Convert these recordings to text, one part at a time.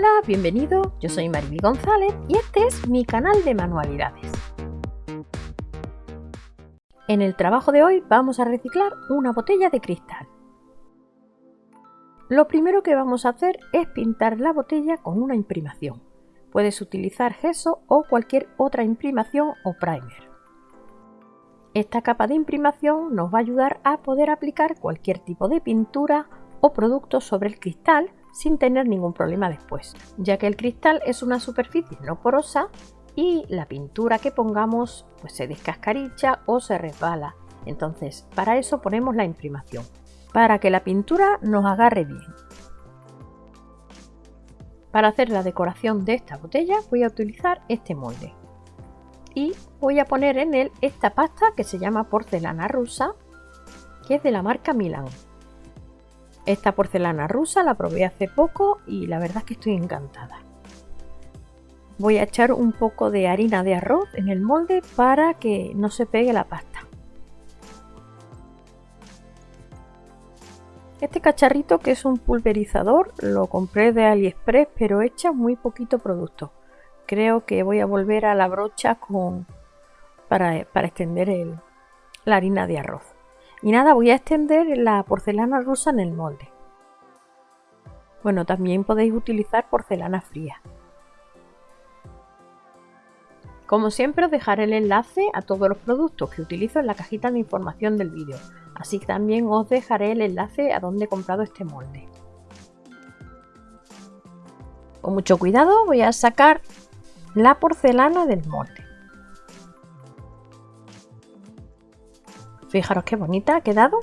Hola, bienvenido, yo soy Mariby González y este es mi canal de manualidades. En el trabajo de hoy vamos a reciclar una botella de cristal. Lo primero que vamos a hacer es pintar la botella con una imprimación. Puedes utilizar gesso o cualquier otra imprimación o primer. Esta capa de imprimación nos va a ayudar a poder aplicar cualquier tipo de pintura o producto sobre el cristal sin tener ningún problema después, ya que el cristal es una superficie no porosa y la pintura que pongamos pues se descascaricha o se resbala. Entonces, para eso ponemos la imprimación, para que la pintura nos agarre bien. Para hacer la decoración de esta botella voy a utilizar este molde y voy a poner en él esta pasta que se llama porcelana rusa que es de la marca Milan. Esta porcelana rusa la probé hace poco y la verdad es que estoy encantada. Voy a echar un poco de harina de arroz en el molde para que no se pegue la pasta. Este cacharrito que es un pulverizador lo compré de AliExpress pero echa muy poquito producto. Creo que voy a volver a la brocha con, para, extender la harina de arroz. Y nada, voy a extender la porcelana rusa en el molde. Bueno, también podéis utilizar porcelana fría. Como siempre os dejaré el enlace a todos los productos que utilizo en la cajita de información del vídeo, así que también os dejaré el enlace a donde he comprado este molde. Con mucho cuidado voy a sacar la porcelana del molde. Fijaros qué bonita ha quedado.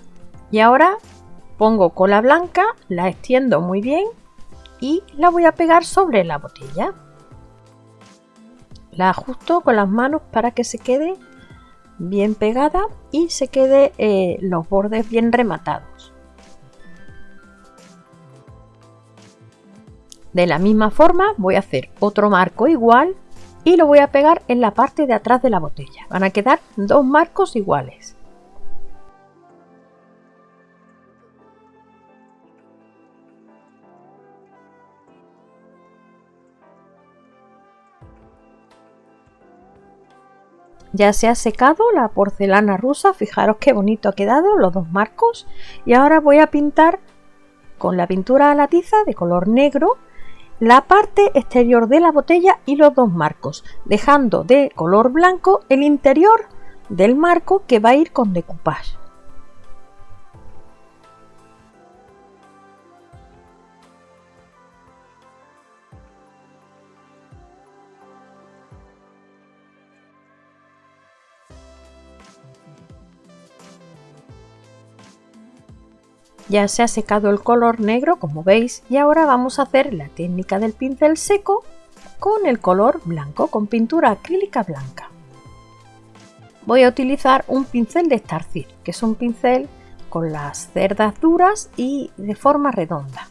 Y ahora pongo cola blanca, la extiendo muy bien y la voy a pegar sobre la botella. La ajusto con las manos para que se quede bien pegada y se quede eh, los bordes bien rematados. De la misma forma voy a hacer otro marco igual y lo voy a pegar en la parte de atrás de la botella. Van a quedar dos marcos iguales. Ya se ha secado la porcelana rusa, fijaros qué bonito ha quedado los dos marcos. Y ahora voy a pintar con la pintura a la tiza de color negro la parte exterior de la botella y los dos marcos, dejando de color blanco el interior del marco que va a ir con decoupage. Ya se ha secado el color negro como veis y ahora vamos a hacer la técnica del pincel seco con el color blanco, con pintura acrílica blanca. Voy a utilizar un pincel de Starcir, que es un pincel con las cerdas duras y de forma redonda.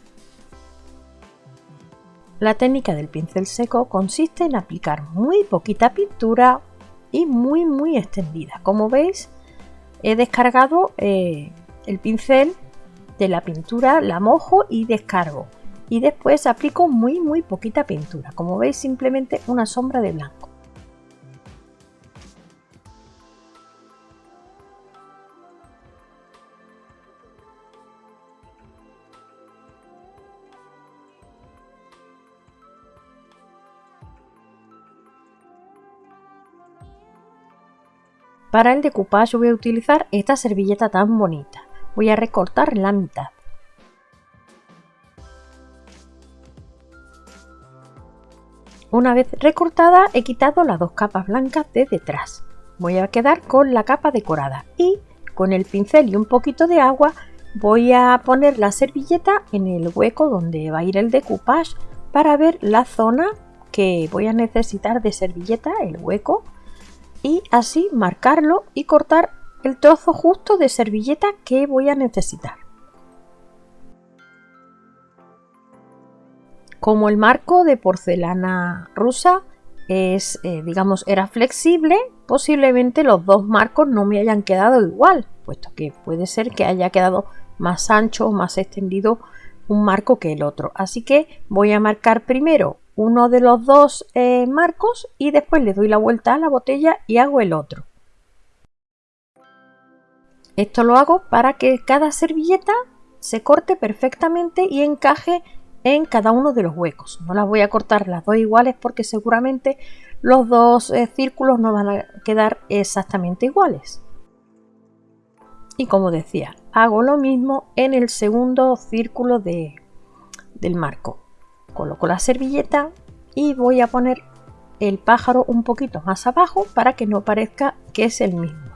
La técnica del pincel seco consiste en aplicar muy poquita pintura y muy muy extendida. Como veis he descargado eh, el pincel de la pintura la mojo y descargo. Y después aplico muy muy poquita pintura. Como veis simplemente una sombra de blanco. Para el decoupage voy a utilizar esta servilleta tan bonita voy a recortar la mitad. Una vez recortada he quitado las dos capas blancas de detrás. Voy a quedar con la capa decorada y con el pincel y un poquito de agua voy a poner la servilleta en el hueco donde va a ir el decoupage para ver la zona que voy a necesitar de servilleta, el hueco, y así marcarlo y cortar el trozo justo de servilleta que voy a necesitar. Como el marco de porcelana rusa es, eh, digamos, era flexible, posiblemente los dos marcos no me hayan quedado igual, puesto que puede ser que haya quedado más ancho o más extendido un marco que el otro. Así que voy a marcar primero uno de los dos eh, marcos y después le doy la vuelta a la botella y hago el otro. Esto lo hago para que cada servilleta se corte perfectamente y encaje en cada uno de los huecos. No las voy a cortar las dos iguales porque seguramente los dos eh, círculos no van a quedar exactamente iguales. Y como decía, hago lo mismo en el segundo círculo de, del marco. Coloco la servilleta y voy a poner el pájaro un poquito más abajo para que no parezca que es el mismo.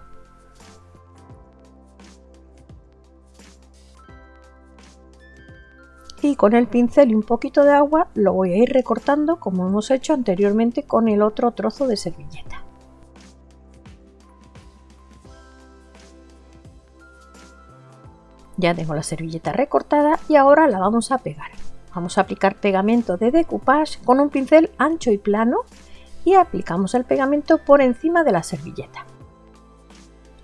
Y con el pincel y un poquito de agua lo voy a ir recortando como hemos hecho anteriormente con el otro trozo de servilleta. Ya tengo la servilleta recortada y ahora la vamos a pegar. Vamos a aplicar pegamento de decoupage con un pincel ancho y plano y aplicamos el pegamento por encima de la servilleta.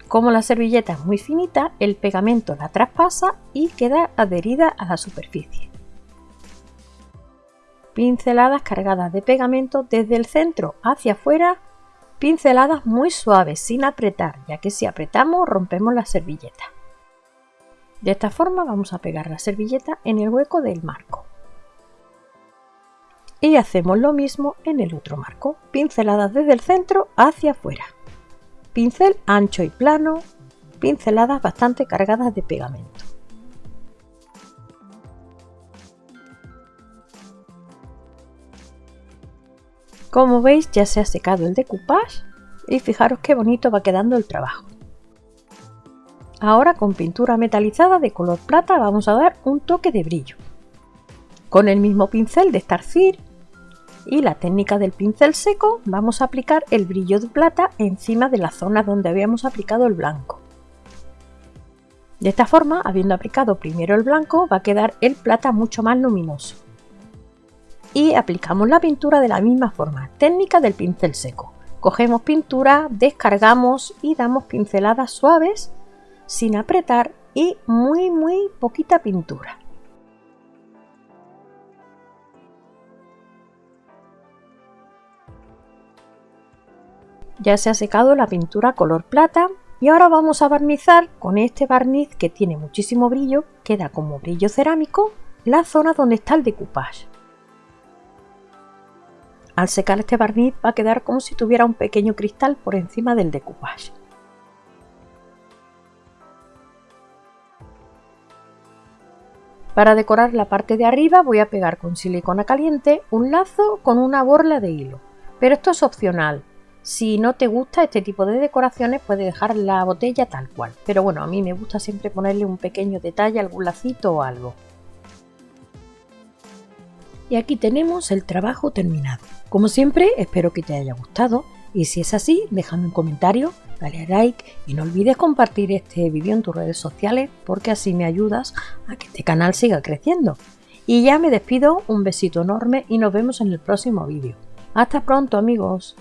Como la servilleta es muy finita, el pegamento la traspasa y queda adherida a la superficie. Pinceladas cargadas de pegamento desde el centro hacia afuera, pinceladas muy suaves sin apretar, ya que si apretamos rompemos la servilleta. De esta forma vamos a pegar la servilleta en el hueco del marco. Y hacemos lo mismo en el otro marco, pinceladas desde el centro hacia afuera pincel ancho y plano, pinceladas bastante cargadas de pegamento. Como veis ya se ha secado el decoupage y fijaros qué bonito va quedando el trabajo. Ahora con pintura metalizada de color plata vamos a dar un toque de brillo. Con el mismo pincel de Starfire y la técnica del pincel seco vamos a aplicar el brillo de plata encima de la zona donde habíamos aplicado el blanco. De esta forma, habiendo aplicado primero el blanco, va a quedar el plata mucho más luminoso. Y aplicamos la pintura de la misma forma, técnica del pincel seco. Cogemos pintura, descargamos y damos pinceladas suaves sin apretar y muy muy poquita pintura. Ya se ha secado la pintura color plata y ahora vamos a barnizar con este barniz que tiene muchísimo brillo, queda como brillo cerámico, la zona donde está el decoupage. Al secar este barniz va a quedar como si tuviera un pequeño cristal por encima del decoupage. Para decorar la parte de arriba voy a pegar con silicona caliente un lazo con una borla de hilo, pero esto es opcional, si no te gusta este tipo de decoraciones puedes dejar la botella tal cual. Pero bueno, a mí me gusta siempre ponerle un pequeño detalle, algún lacito o algo. Y aquí tenemos el trabajo terminado. Como siempre, espero que te haya gustado y si es así, déjame un comentario, dale a like y no olvides compartir este vídeo en tus redes sociales porque así me ayudas a que este canal siga creciendo. Y ya me despido, un besito enorme y nos vemos en el próximo vídeo. Hasta pronto amigos.